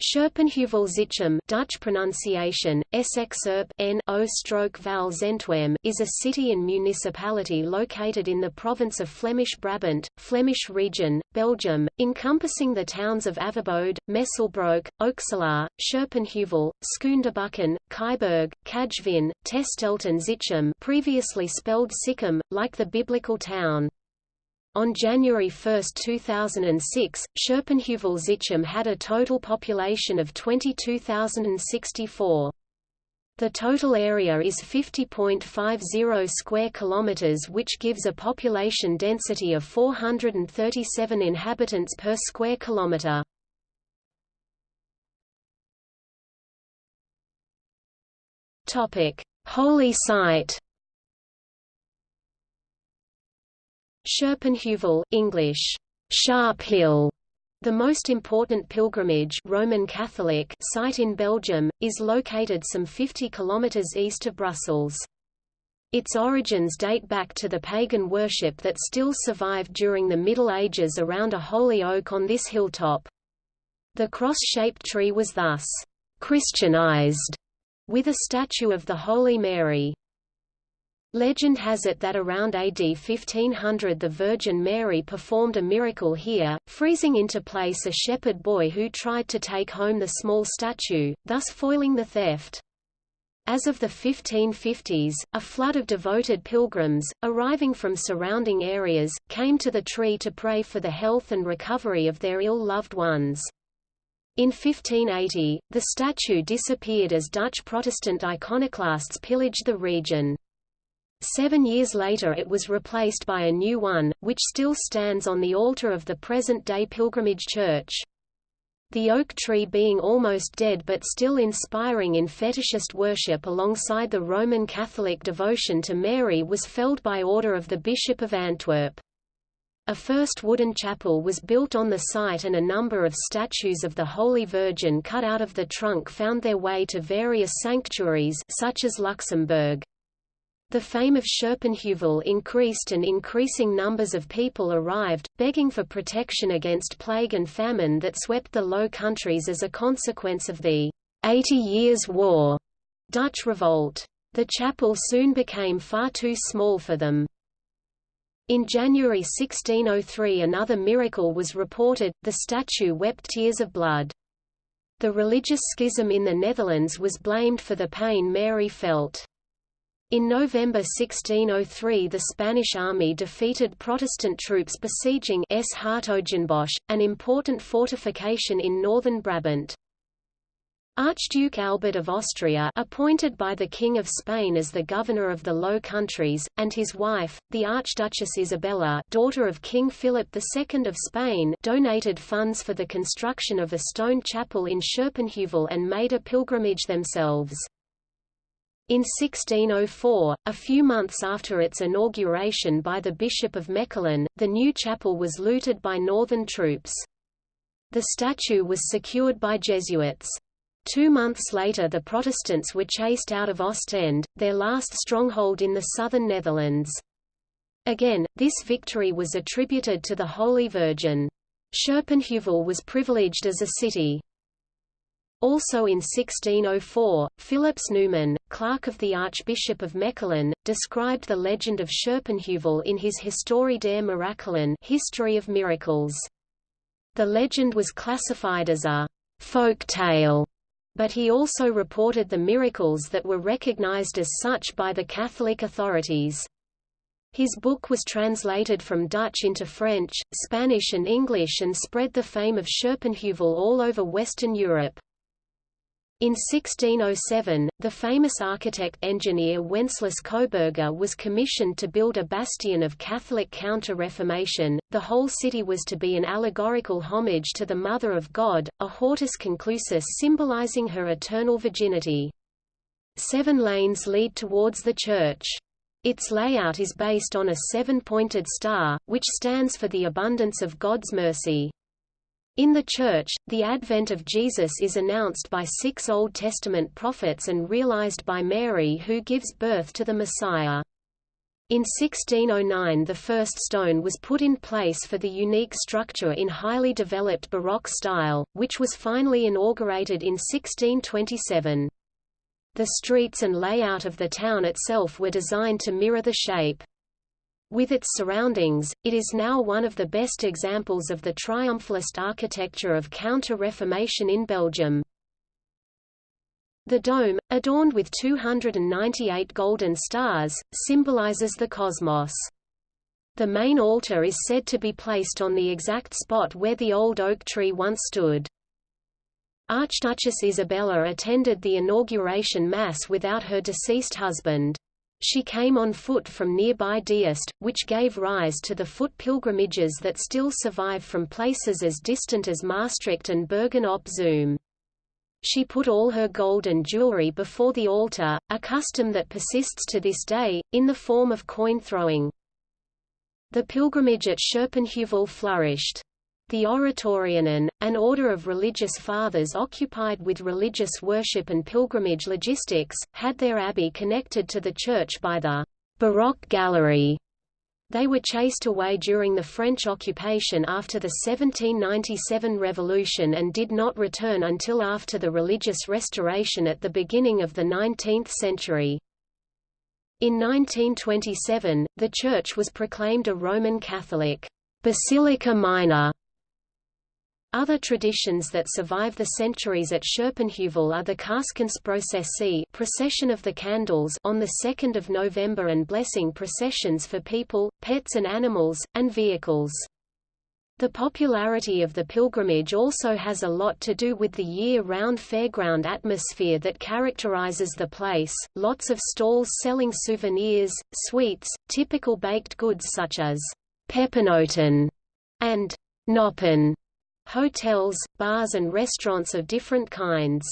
Scherpenheuvel-Zichem Dutch pronunciation, Zentwem is a city and municipality located in the province of Flemish Brabant, Flemish region, Belgium, encompassing the towns of Averbode, Messelbroek, Okselaar, Scherpenheuvel, Schoonderbuken, Keiberg, Kajvin, Testelt and Zichem previously spelled Sichem, like the biblical town. On January 1, 2006, Scherpenheuvel-Zichem had a total population of 22,064. The total area is 50.50 square kilometers which gives a population density of 437 inhabitants per square kilometer. Topic: Holy site Scherpenheuvel, English, Sharp Hill, the most important pilgrimage Roman Catholic site in Belgium, is located some 50 kilometers east of Brussels. Its origins date back to the pagan worship that still survived during the Middle Ages around a holy oak on this hilltop. The cross-shaped tree was thus Christianized, with a statue of the Holy Mary. Legend has it that around AD 1500 the Virgin Mary performed a miracle here, freezing into place a shepherd boy who tried to take home the small statue, thus foiling the theft. As of the 1550s, a flood of devoted pilgrims, arriving from surrounding areas, came to the tree to pray for the health and recovery of their ill-loved ones. In 1580, the statue disappeared as Dutch Protestant iconoclasts pillaged the region. Seven years later it was replaced by a new one, which still stands on the altar of the present-day pilgrimage church. The oak tree being almost dead but still inspiring in fetishist worship alongside the Roman Catholic devotion to Mary was felled by order of the Bishop of Antwerp. A first wooden chapel was built on the site and a number of statues of the Holy Virgin cut out of the trunk found their way to various sanctuaries such as Luxembourg. The fame of Scherpenheuvel increased and increasing numbers of people arrived, begging for protection against plague and famine that swept the Low Countries as a consequence of the Eighty Years' War Dutch revolt. The chapel soon became far too small for them. In January 1603 another miracle was reported, the statue wept tears of blood. The religious schism in the Netherlands was blamed for the pain Mary felt. In November 1603 the Spanish army defeated Protestant troops besieging S. Hertogenbosch, an important fortification in northern Brabant. Archduke Albert of Austria appointed by the King of Spain as the governor of the Low Countries, and his wife, the Archduchess Isabella daughter of King Philip II of Spain donated funds for the construction of a stone chapel in Scherpenheuvel and made a pilgrimage themselves. In 1604, a few months after its inauguration by the Bishop of Mechelen, the new chapel was looted by northern troops. The statue was secured by Jesuits. Two months later the Protestants were chased out of Ostend, their last stronghold in the southern Netherlands. Again, this victory was attributed to the Holy Virgin. Scherpenheuvel was privileged as a city. Also in 1604, Philips Numan, clerk of the Archbishop of Mechelen, described the legend of Scherpenheuvel in his Historie der Mirakelen History of Miracles. The legend was classified as a folk tale, but he also reported the miracles that were recognized as such by the Catholic authorities. His book was translated from Dutch into French, Spanish and English and spread the fame of Scherpenheuvel all over Western Europe. In 1607, the famous architect-engineer Wenceslas Cobergher was commissioned to build a bastion of Catholic counter-Reformation. The whole city was to be an allegorical homage to the Mother of God, a hortus conclusus symbolizing her eternal virginity. Seven lanes lead towards the church. Its layout is based on a seven-pointed star, which stands for the abundance of God's mercy. In the Church, the advent of Jesus is announced by six Old Testament prophets and realized by Mary who gives birth to the Messiah. In 1609 the first stone was put in place for the unique structure in highly developed Baroque style, which was finally inaugurated in 1627. The streets and layout of the town itself were designed to mirror the shape. With its surroundings, it is now one of the best examples of the triumphalist architecture of Counter-Reformation in Belgium. The dome, adorned with 298 golden stars, symbolizes the cosmos. The main altar is said to be placed on the exact spot where the old oak tree once stood. Archduchess Isabella attended the inauguration mass without her deceased husband. She came on foot from nearby Diest, which gave rise to the foot pilgrimages that still survive from places as distant as Maastricht and Bergen op Zoom. She put all her gold and jewelry before the altar, a custom that persists to this day, in the form of coin throwing. The pilgrimage at Scherpenheuvel flourished. The Oratorianen, an order of religious fathers occupied with religious worship and pilgrimage logistics, had their abbey connected to the church by the Baroque Gallery they were chased away during the French occupation after the 1797 revolution and did not return until after the religious restoration at the beginning of the 19th century. In 1927, the church was proclaimed a Roman Catholic Basilica Minor other traditions that survive the centuries at Scherpenheuvel are the Kaarskensprocessie procession of the candles on the 2nd of November and blessing processions for people, pets and animals, and vehicles. The popularity of the pilgrimage also has a lot to do with the year-round fairground atmosphere that characterizes the place, lots of stalls selling souvenirs, sweets, typical baked goods such as peppernoten and noppen hotels, bars and restaurants of different kinds.